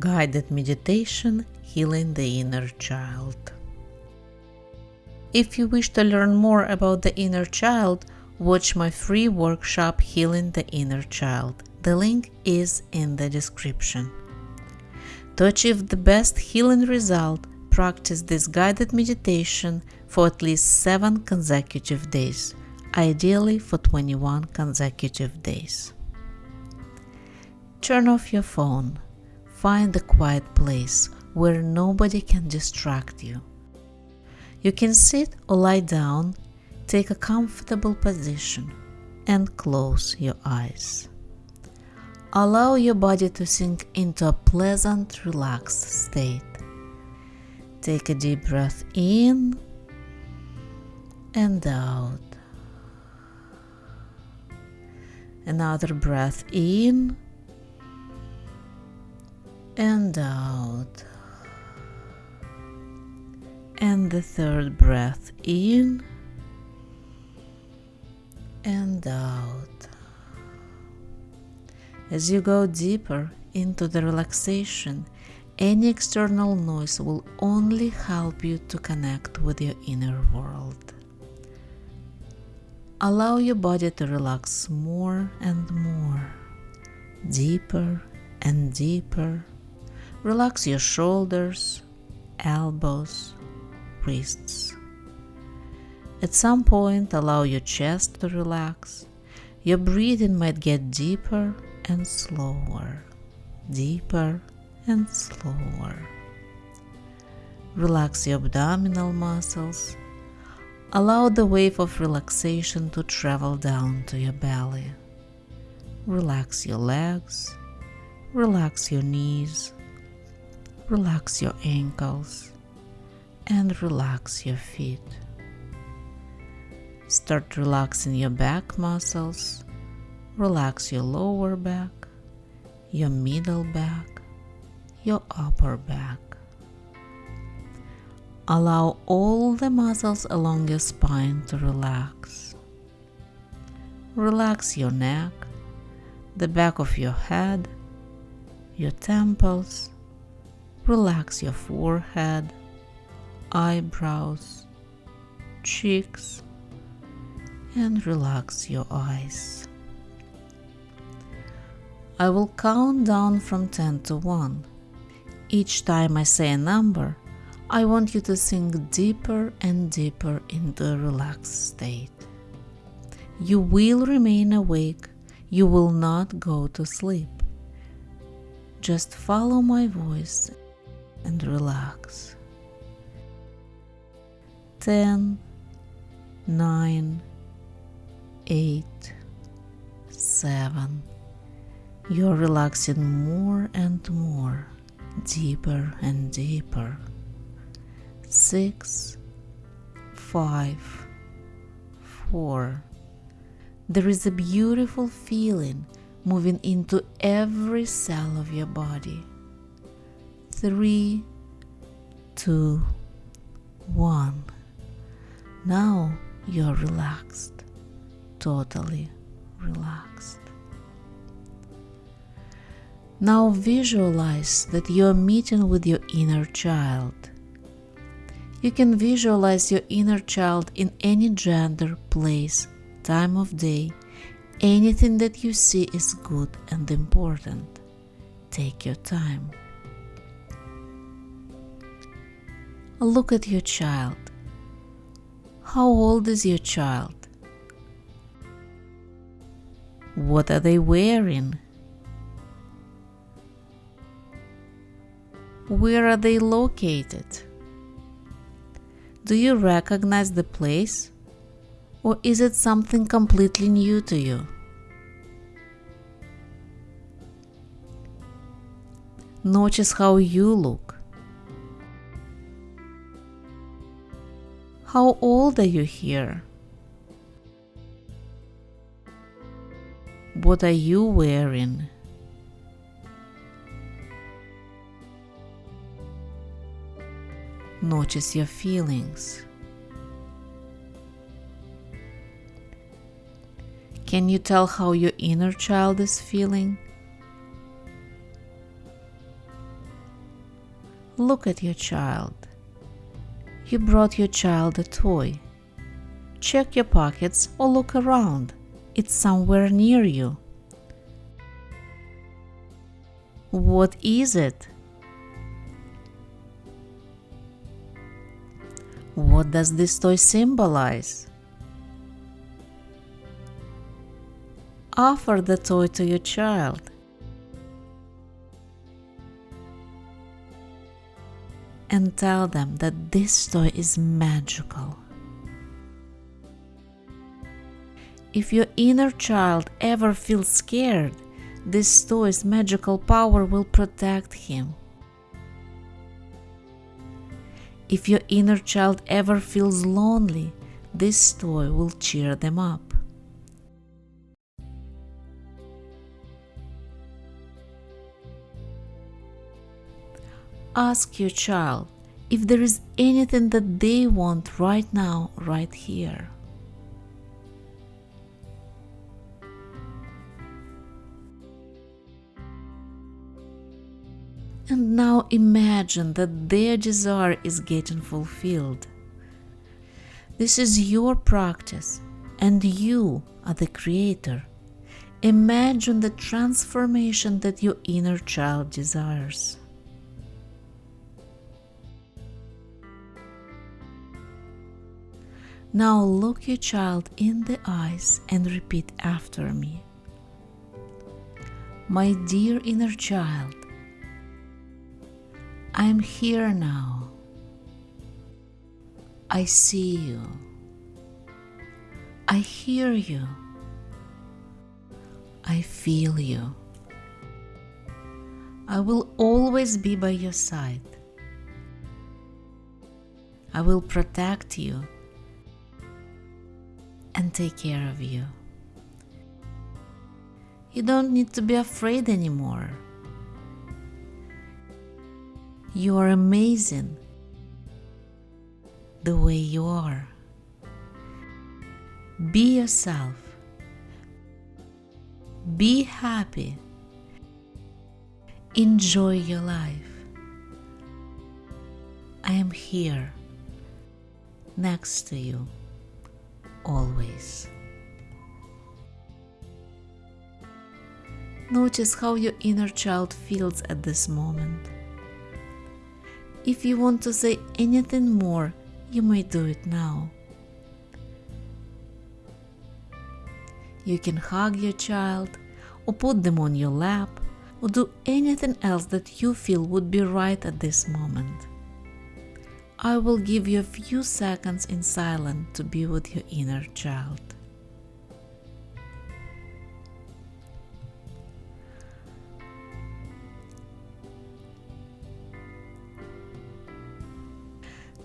Guided Meditation Healing the Inner Child. If you wish to learn more about the inner child, watch my free workshop Healing the Inner Child. The link is in the description. To achieve the best healing result, practice this guided meditation for at least 7 consecutive days, ideally for 21 consecutive days. Turn off your phone. Find a quiet place where nobody can distract you. You can sit or lie down, take a comfortable position, and close your eyes. Allow your body to sink into a pleasant, relaxed state. Take a deep breath in and out. Another breath in and out. And the third breath in and out. As you go deeper into the relaxation, any external noise will only help you to connect with your inner world. Allow your body to relax more and more, deeper and deeper. Relax your shoulders, elbows, wrists. At some point, allow your chest to relax. Your breathing might get deeper and slower, deeper and slower. Relax your abdominal muscles. Allow the wave of relaxation to travel down to your belly. Relax your legs. Relax your knees. Relax your ankles. And relax your feet. Start relaxing your back muscles. Relax your lower back, your middle back, your upper back. Allow all the muscles along your spine to relax. Relax your neck, the back of your head, your temples. Relax your forehead, eyebrows, cheeks, and relax your eyes. I will count down from 10 to 1 each time I say a number, I want you to sink deeper and deeper into a relaxed state. You will remain awake, you will not go to sleep. Just follow my voice and relax. 10, 9, 8, 7. You're relaxing more and more deeper and deeper. Six, five, four. There is a beautiful feeling moving into every cell of your body. Three, two, one. Now you're relaxed, totally relaxed. Now visualize that you are meeting with your inner child. You can visualize your inner child in any gender, place, time of day. Anything that you see is good and important. Take your time. Look at your child. How old is your child? What are they wearing? Where are they located? Do you recognize the place? Or is it something completely new to you? Notice how you look. How old are you here? What are you wearing? Notice your feelings. Can you tell how your inner child is feeling? Look at your child. You brought your child a toy. Check your pockets or look around. It's somewhere near you. What is it? What does this toy symbolize? Offer the toy to your child. And tell them that this toy is magical. If your inner child ever feels scared, this toy's magical power will protect him. If your inner child ever feels lonely, this toy will cheer them up. Ask your child if there is anything that they want right now, right here. And now imagine that their desire is getting fulfilled. This is your practice, and you are the creator. Imagine the transformation that your inner child desires. Now look your child in the eyes and repeat after me. My dear inner child, I'm here now. I see you. I hear you. I feel you. I will always be by your side. I will protect you and take care of you. You don't need to be afraid anymore. You are amazing the way you are. Be yourself. Be happy. Enjoy your life. I am here next to you always. Notice how your inner child feels at this moment. If you want to say anything more, you may do it now. You can hug your child, or put them on your lap, or do anything else that you feel would be right at this moment. I will give you a few seconds in silence to be with your inner child.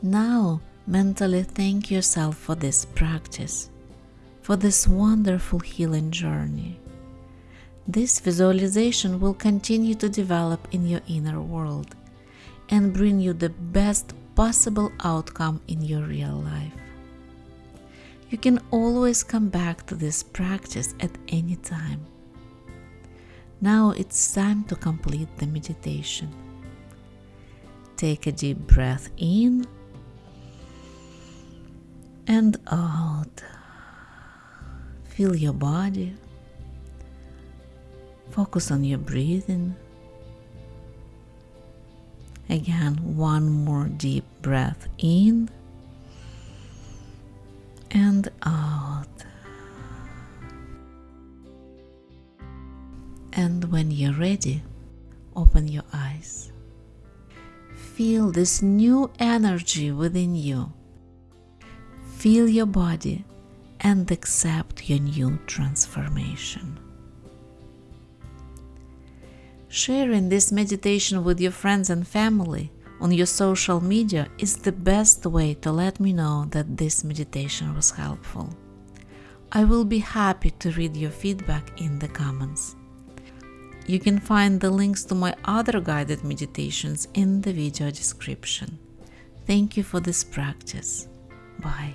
Now, mentally thank yourself for this practice, for this wonderful healing journey. This visualization will continue to develop in your inner world and bring you the best possible outcome in your real life. You can always come back to this practice at any time. Now it's time to complete the meditation. Take a deep breath in and out. Feel your body. Focus on your breathing. Again, one more deep breath in and out. And when you're ready, open your eyes. Feel this new energy within you Feel your body and accept your new transformation. Sharing this meditation with your friends and family on your social media is the best way to let me know that this meditation was helpful. I will be happy to read your feedback in the comments. You can find the links to my other guided meditations in the video description. Thank you for this practice. Bye.